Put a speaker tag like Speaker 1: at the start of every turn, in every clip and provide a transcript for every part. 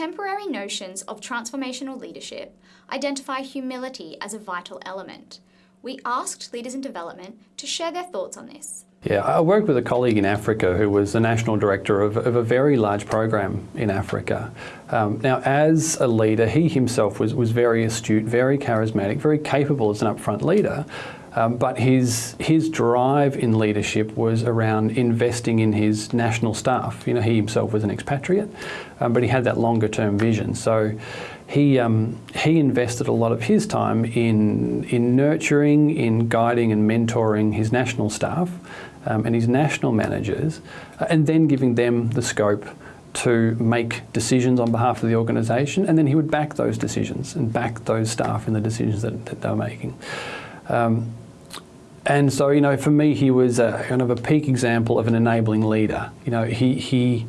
Speaker 1: contemporary notions of transformational leadership identify humility as a vital element. We asked leaders in development to share their thoughts on this.
Speaker 2: Yeah, I worked with a colleague in Africa who was the national director of, of a very large program in Africa. Um, now, as a leader, he himself was, was very astute, very charismatic, very capable as an upfront leader. Um, but his his drive in leadership was around investing in his national staff. You know, he himself was an expatriate, um, but he had that longer term vision. So he um, he invested a lot of his time in in nurturing, in guiding and mentoring his national staff um, and his national managers, uh, and then giving them the scope to make decisions on behalf of the organisation, and then he would back those decisions and back those staff in the decisions that, that they were making. Um, and so, you know, for me, he was a, kind of a peak example of an enabling leader. You know, he, he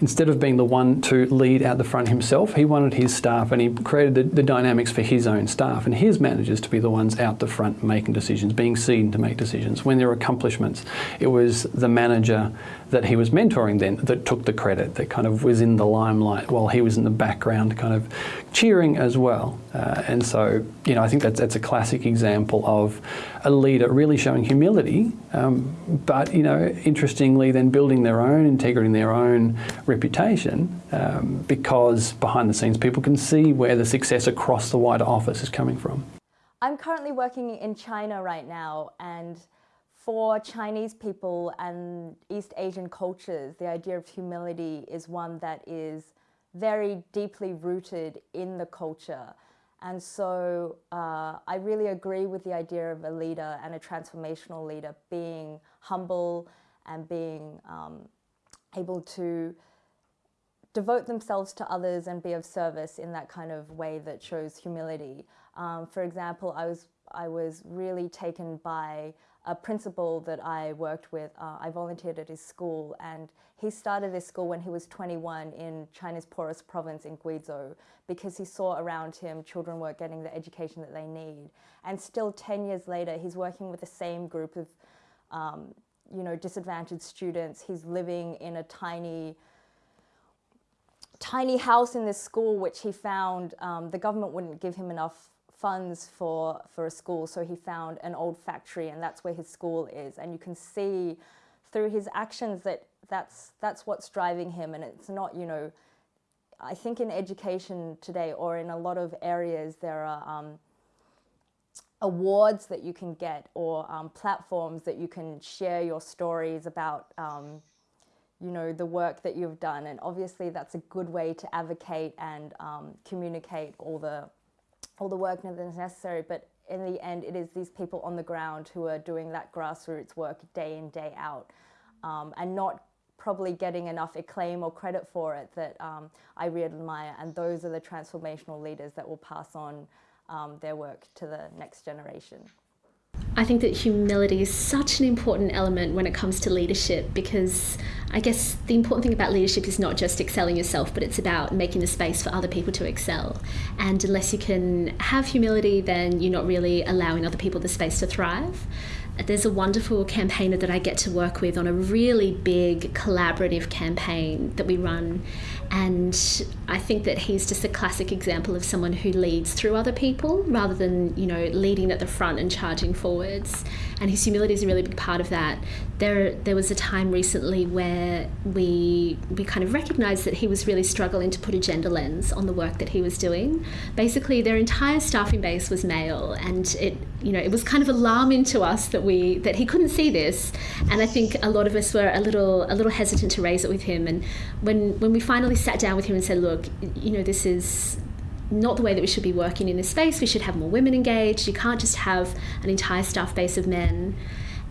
Speaker 2: instead of being the one to lead out the front himself, he wanted his staff and he created the, the, dynamics for his own staff and his managers to be the ones out the front making decisions, being seen to make decisions. When there were accomplishments, it was the manager that he was mentoring then that took the credit, that kind of was in the limelight while he was in the background kind of cheering as well. Uh, and so, you know, I think that's, that's a classic example of a leader really showing humility, um, but, you know, interestingly then building their own integrity and their own reputation um, because behind the scenes people can see where the success across the wider office is coming from.
Speaker 3: I'm currently working in China right now and for Chinese people and East Asian cultures, the idea of humility is one that is very deeply rooted in the culture. And so uh, I really agree with the idea of a leader and a transformational leader being humble and being um, able to devote themselves to others and be of service in that kind of way that shows humility. Um, for example, I was, I was really taken by a principal that I worked with. Uh, I volunteered at his school and he started this school when he was 21 in China's poorest province in Guizhou because he saw around him children weren't getting the education that they need. And still 10 years later, he's working with the same group of um, you know, disadvantaged students. He's living in a tiny, tiny house in this school, which he found um, the government wouldn't give him enough funds for, for a school, so he found an old factory and that's where his school is. And you can see through his actions that that's, that's what's driving him. And it's not, you know, I think in education today or in a lot of areas there are um, awards that you can get or um, platforms that you can share your stories about um, you know the work that you've done. And obviously that's a good way to advocate and um, communicate all the all the work that is necessary, but in the end, it is these people on the ground who are doing that grassroots work day in, day out, um, and not probably getting enough acclaim or credit for it that um, I really admire. And those are the transformational leaders that will pass on um, their work to the next generation.
Speaker 4: I think that humility is such an important element when it comes to leadership because I guess the important thing about leadership is not just excelling yourself, but it's about making the space for other people to excel. And unless you can have humility, then you're not really allowing other people the space to thrive there's a wonderful campaigner that I get to work with on a really big collaborative campaign that we run. And I think that he's just a classic example of someone who leads through other people rather than, you know, leading at the front and charging forwards. And his humility is a really big part of that. There, there was a time recently where we we kind of recognised that he was really struggling to put a gender lens on the work that he was doing. Basically, their entire staffing base was male, and it you know it was kind of alarming to us that we that he couldn't see this, and I think a lot of us were a little a little hesitant to raise it with him. And when when we finally sat down with him and said, look, you know, this is not the way that we should be working in this space. We should have more women engaged. You can't just have an entire staff base of men.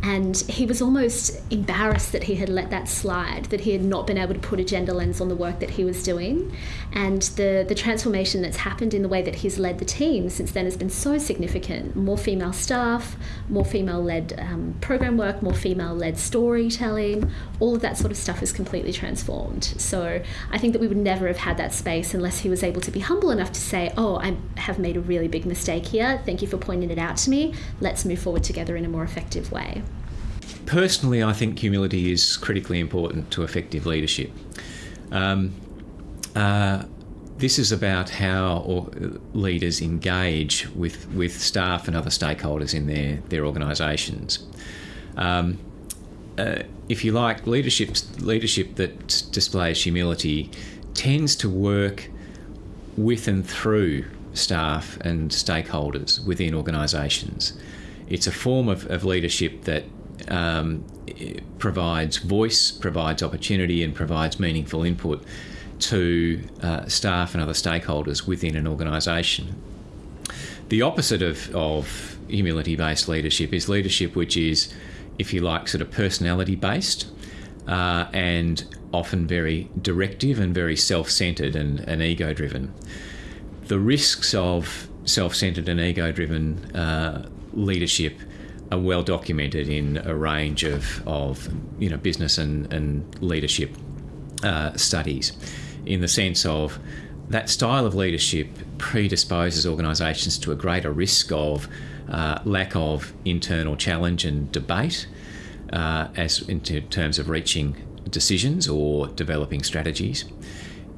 Speaker 4: And he was almost embarrassed that he had let that slide, that he had not been able to put a gender lens on the work that he was doing. And the, the transformation that's happened in the way that he's led the team since then has been so significant. More female staff, more female led um, program work, more female led storytelling, all of that sort of stuff is completely transformed. So I think that we would never have had that space unless he was able to be humble enough to say, Oh, I have made a really big mistake here. Thank you for pointing it out to me. Let's move forward together in a more effective way.
Speaker 5: Personally, I think humility is critically important to effective leadership. Um, uh, this is about how leaders engage with, with staff and other stakeholders in their, their organisations. Um, uh, if you like, leadership leadership that displays humility tends to work with and through staff and stakeholders within organisations. It's a form of, of leadership that um, provides voice, provides opportunity, and provides meaningful input to uh, staff and other stakeholders within an organisation. The opposite of, of humility based leadership is leadership which is, if you like, sort of personality based uh, and often very directive and very self centered and, and ego driven. The risks of self centered and ego driven uh, leadership are well documented in a range of, of you know, business and, and leadership uh, studies, in the sense of that style of leadership predisposes organisations to a greater risk of uh, lack of internal challenge and debate, uh, as in terms of reaching decisions or developing strategies.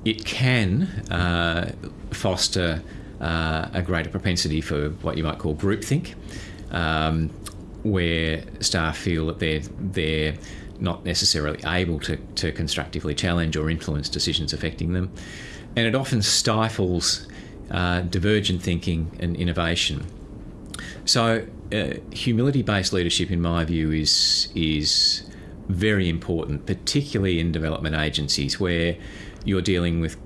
Speaker 5: It can uh, foster uh, a greater propensity for what you might call groupthink, um, where staff feel that they're they're not necessarily able to, to constructively challenge or influence decisions affecting them. And it often stifles uh, divergent thinking and innovation. So, uh, humility based leadership, in my view, is, is very important, particularly in development agencies where you're dealing with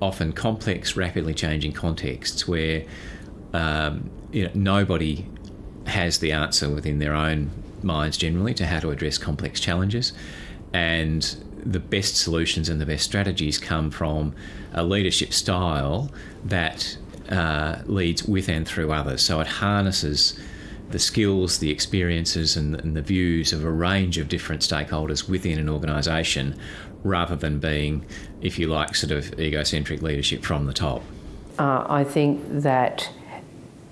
Speaker 5: often complex, rapidly changing contexts where um, you know, nobody has the answer within their own minds generally to how to address complex challenges. And the best solutions and the best strategies come from a leadership style that uh, leads with and through others. So it harnesses the skills, the experiences, and, and, the views of a range of different stakeholders within an organisation rather than being, if you like, sort of egocentric leadership from the top.
Speaker 6: Uh, I think that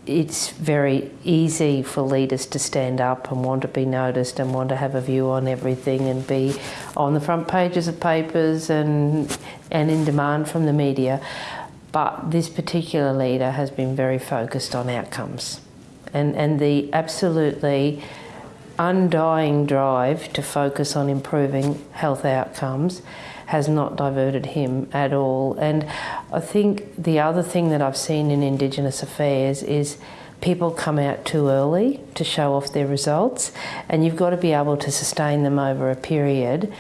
Speaker 6: it's very easy for leaders to stand up and want to be noticed and want to have a view on everything and be on the front pages of papers and and in demand from the media. But this particular leader has been very focused on outcomes. And and the absolutely undying drive to focus on improving health outcomes has not diverted him at all. And I think the other thing that I've seen in Indigenous affairs is people come out too early to show off their results, and you've got to be able to sustain them over a period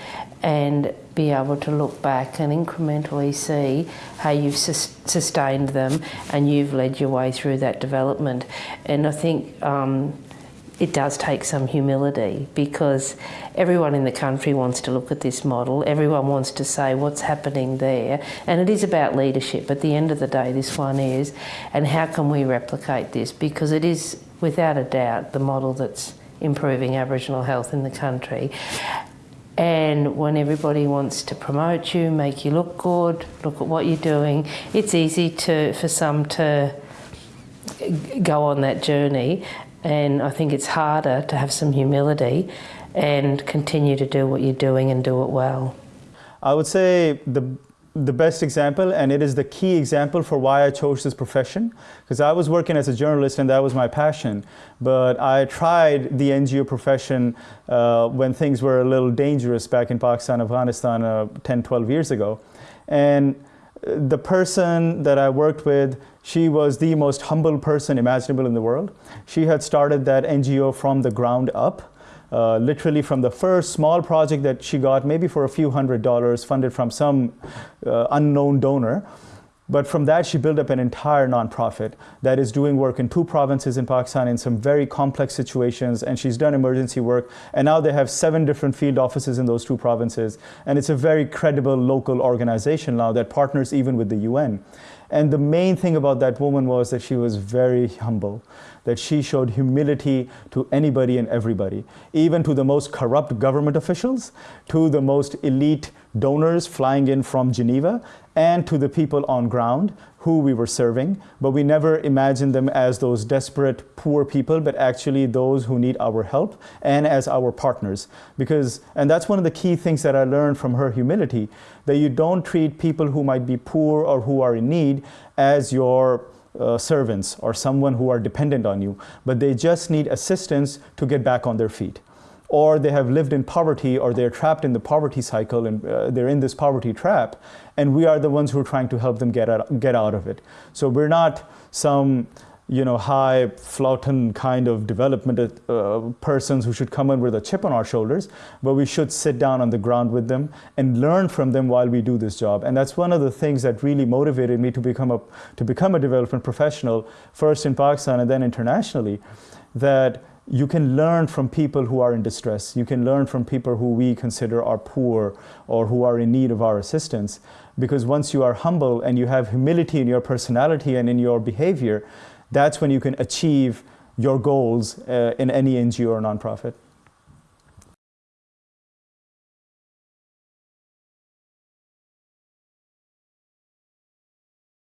Speaker 6: and be able to look back and incrementally see how you've sus sustained them and you've led your way through that development. And I think um, it does take some humility because everyone in the country wants to look at this model, everyone wants to say what's happening there, and it is about leadership. At the end of the day, this one is, and how can we replicate this? Because it is, without a doubt, the model that's improving Aboriginal health in the country. And when everybody wants to promote you, make you look good, look at what you're doing, it's easy to for some to go on that journey and I think it's harder to have some humility and continue to do what you're doing and do it well.
Speaker 7: I would say the the best example, and it is the key example for why I chose this profession, because I was working as a journalist and that was my passion. But I tried the NGO profession uh, when things were a little dangerous back in Pakistan, Afghanistan, uh, 10, 12 years ago. And the person that I worked with, she was the most humble person imaginable in the world. She had started that NGO from the ground up, uh, literally from the first small project that she got, maybe for a few hundred dollars, funded from some uh, unknown donor. But from that, she built up an entire nonprofit that is doing work in two provinces in Pakistan in some very complex situations. And she's done emergency work. And now they have seven different field offices in those two provinces. And it's a very credible local organization now that partners even with the UN. And the main thing about that woman was that she was very humble that she showed humility to anybody and everybody, even to the most corrupt government officials, to the most elite donors flying in from Geneva, and to the people on ground who we were serving. But we never imagined them as those desperate, poor people, but actually those who need our help and as our partners. Because, and that's one of the key things that I learned from her humility, that you don't treat people who might be poor or who are in need as your uh, servants or someone who are dependent on you, but they just need assistance to get back on their feet. Or they have lived in poverty or they're trapped in the poverty cycle and uh, they're in this poverty trap, and we are the ones who are trying to help them get out, get out of it. So we're not some you know, high flauten kind of development uh, persons who should come in with a chip on our shoulders, but we should sit down on the ground with them and learn from them while we do this job. And that's one of the things that really motivated me to become a, to become a development professional, first in Pakistan and then internationally, that you can learn from people who are in distress. You can learn from people who we consider are poor or who are in need of our assistance. Because once you are humble and you have humility in your personality and in your behavior, that's when you can achieve your goals uh, in any NGO or nonprofit.